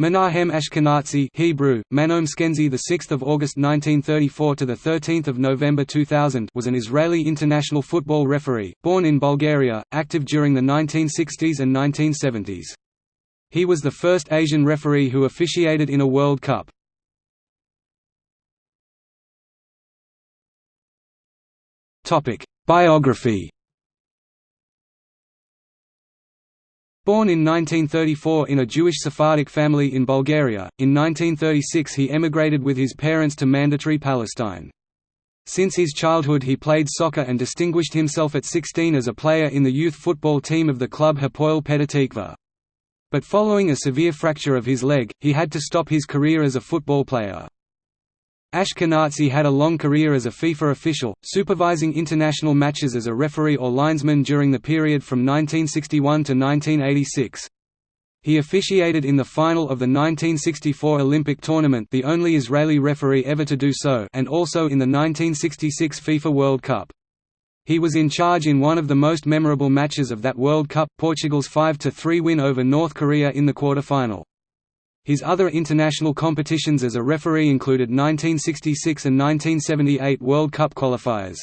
Menahem Ashkenazi Hebrew, Manom Skenzi, the 6th of August 1934 to the 13th of November 2000, was an Israeli international football referee, born in Bulgaria, active during the 1960s and 1970s. He was the first Asian referee who officiated in a World Cup. Topic: Biography Born in 1934 in a Jewish Sephardic family in Bulgaria, in 1936 he emigrated with his parents to Mandatory Palestine. Since his childhood he played soccer and distinguished himself at 16 as a player in the youth football team of the club Hapoel Petah. But following a severe fracture of his leg, he had to stop his career as a football player. Ashkenazi had a long career as a FIFA official, supervising international matches as a referee or linesman during the period from 1961 to 1986. He officiated in the final of the 1964 Olympic tournament the only Israeli referee ever to do so and also in the 1966 FIFA World Cup. He was in charge in one of the most memorable matches of that World Cup, Portugal's 5–3 win over North Korea in the quarter-final. His other international competitions as a referee included 1966 and 1978 World Cup qualifiers.